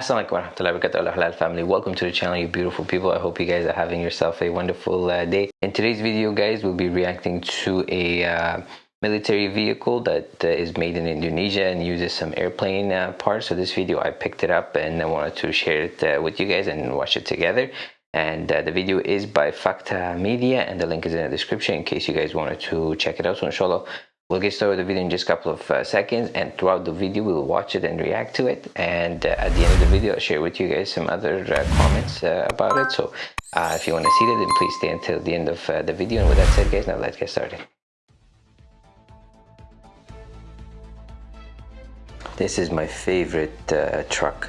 Assalamualaikum warahmatullahi wabarakatuh. Halal family. Welcome to the channel you beautiful people. I hope you guys are having yourself a wonderful uh, day. In today's video guys we'll be reacting to a uh, military vehicle that uh, is made in Indonesia and uses some airplane uh, parts. So this video I picked it up and I wanted to share it uh, with you guys and watch it together. And uh, the video is by Fakta Media and the link is in the description in case you guys wanted to check it out. So inshallah We'll get started with the video in just a couple of uh, seconds and throughout the video we'll watch it and react to it and uh, at the end of the video I'll share with you guys some other uh, comments uh, about it so uh, if you want to see that then please stay until the end of uh, the video and with that said guys now let's get started. This is my favorite truck.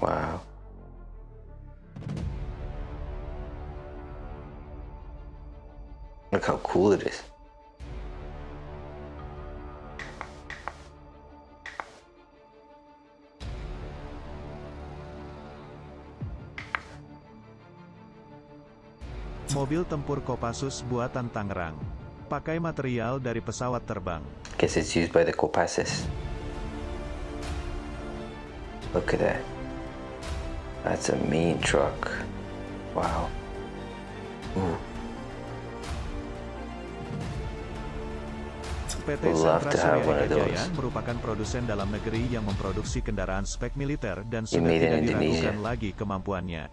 Wow. Look how cool it is. Mobil tempur Kopassus buatan Tangerang. Pakai material dari pesawat terbang. Guess it's used by the Kopassus. Look at that. That's a mean truck. Wow. Ooh. PT Sentra Surya Jaya merupakan produsen dalam negeri yang memproduksi kendaraan spek militer dan sudah tidak diragukan lagi kemampuannya.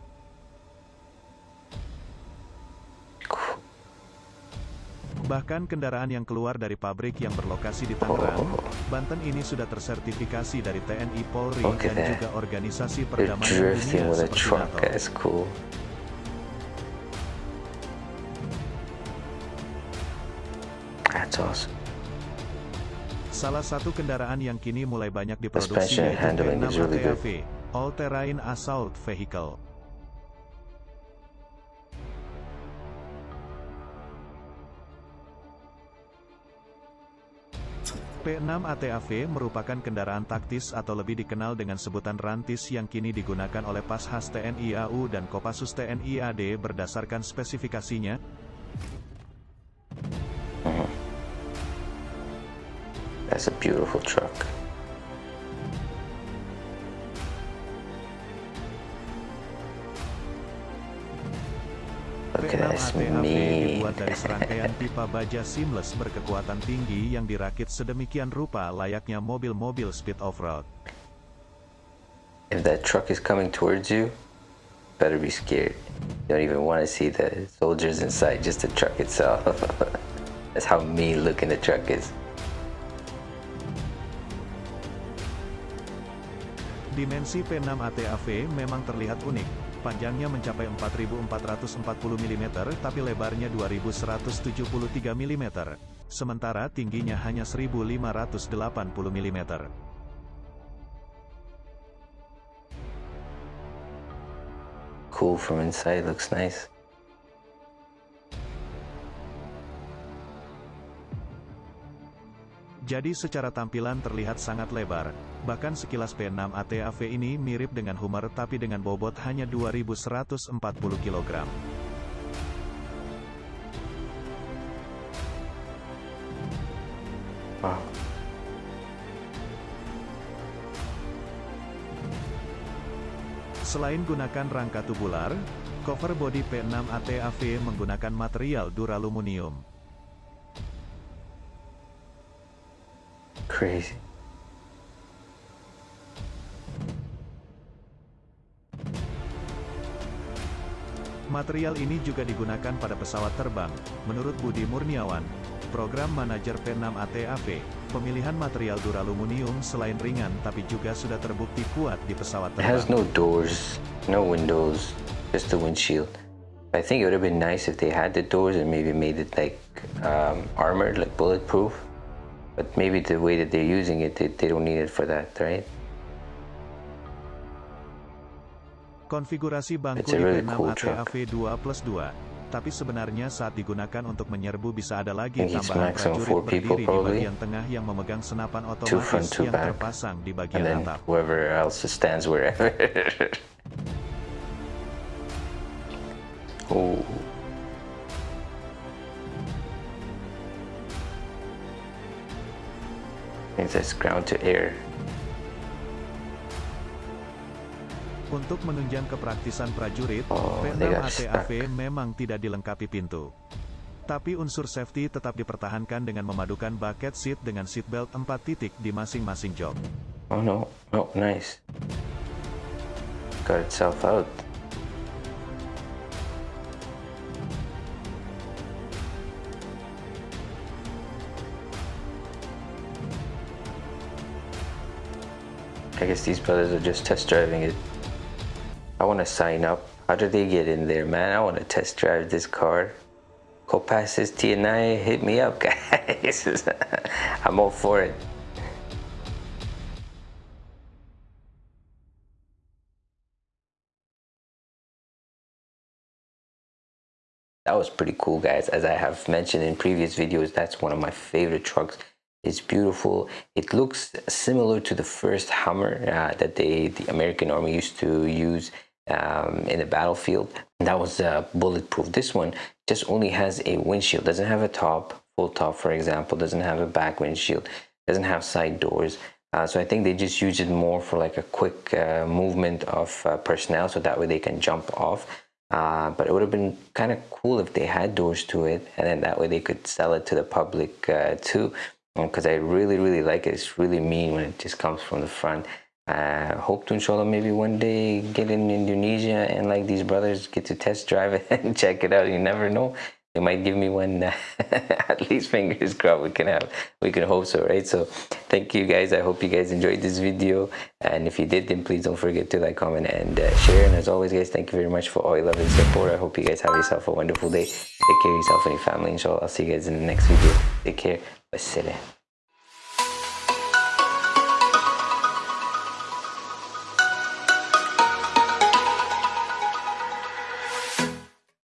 Bahkan kendaraan yang keluar dari pabrik yang berlokasi di Tangerang, oh. Banten ini sudah tersertifikasi dari TNI Polri dan juga organisasi perdamaian dunia seperti NATO. That's awesome. Salah satu kendaraan yang kini mulai banyak diproduksi yaitu P6 ATAV, All Terrain Assault Vehicle. P6 ATAV merupakan kendaraan taktis atau lebih dikenal dengan sebutan rantis yang kini digunakan oleh Pashas TNI AU dan Kopassus TNI AD berdasarkan spesifikasinya, That's a beautiful truck. Look at this dibuat dari serangkaian pipa baja seamless berkekuatan tinggi yang dirakit sedemikian rupa layaknya mobil-mobil speed off-road. If that truck is coming towards you, better be scared. You don't even want to see the soldiers inside, just the truck itself. That's how mean looking the truck is. Dimensi P6 ATAV memang terlihat unik, panjangnya mencapai 4440 mm tapi lebarnya 2173 mm, sementara tingginya hanya 1580 mm. Cool from inside, looks nice. Jadi secara tampilan terlihat sangat lebar, bahkan sekilas P6 ATAV ini mirip dengan Hummer tapi dengan bobot hanya 2140 kg. Wow. Selain gunakan rangka tubular, cover body P6 ATAV menggunakan material duraluminium. Crazy. Material ini juga digunakan pada pesawat terbang. Menurut Budi Murniawan, program manajer P6 ATAV, pemilihan material duraluminium selain ringan tapi juga sudah terbukti kuat di pesawat terbang. It has no doors, no windows, just the windshield. I think it would have been nice if they had the doors and maybe made it like um, armored, like bulletproof. But maybe the way that they're using it, they, they don't need it for that, right? Konfigurasi bangku really cool ATAV 2 plus 2, tapi sebenarnya saat digunakan untuk menyerbu bisa ada lagi tambahan prajurit berdiri di bagian tengah yang memegang senapan otomatis yang back. terpasang di bagian atap. whoever else stands wherever. oh. It's just ground to air. Untuk menunjang kepraktisan prajurit, Oh, P6 they got ATAV memang tidak dilengkapi pintu. Tapi unsur safety tetap dipertahankan dengan memadukan bucket seat dengan seatbelt 4 titik di masing-masing jok. Oh no, oh nice. Got itself out. I guess these brothers are just test driving it. I want to sign up. How do they get in there, man? I want to test drive this car. Copassus TNI, hit me up, guys. I'm all for it. That was pretty cool, guys. As I have mentioned in previous videos, that's one of my favorite trucks. It's beautiful. It looks similar to the first Hummer uh, that they, the American Army used to use um, in the battlefield. That was uh, bulletproof. This one just only has a windshield. Doesn't have a top, full top, for example. Doesn't have a back windshield. Doesn't have side doors. Uh, so I think they just use it more for like a quick uh, movement of uh, personnel, so that way they can jump off. Uh, but it would have been kind of cool if they had doors to it, and then that way they could sell it to the public uh, too. Because I really, really like it. It's really mean when it just comes from the front. Uh, hope to inshallah maybe one day get in Indonesia and like these brothers get to test drive it and check it out. You never know. They might give me one. at least fingers crossed. We can have. We can hope so, right? So, thank you guys. I hope you guys enjoyed this video. And if you did, then please don't forget to like, comment, and uh, share. And as always, guys, thank you very much for all your love and support. I hope you guys have yourself a wonderful day. Take care of yourself and your family. Inshallah, I'll see you guys in the next video. Take care. Wassalam.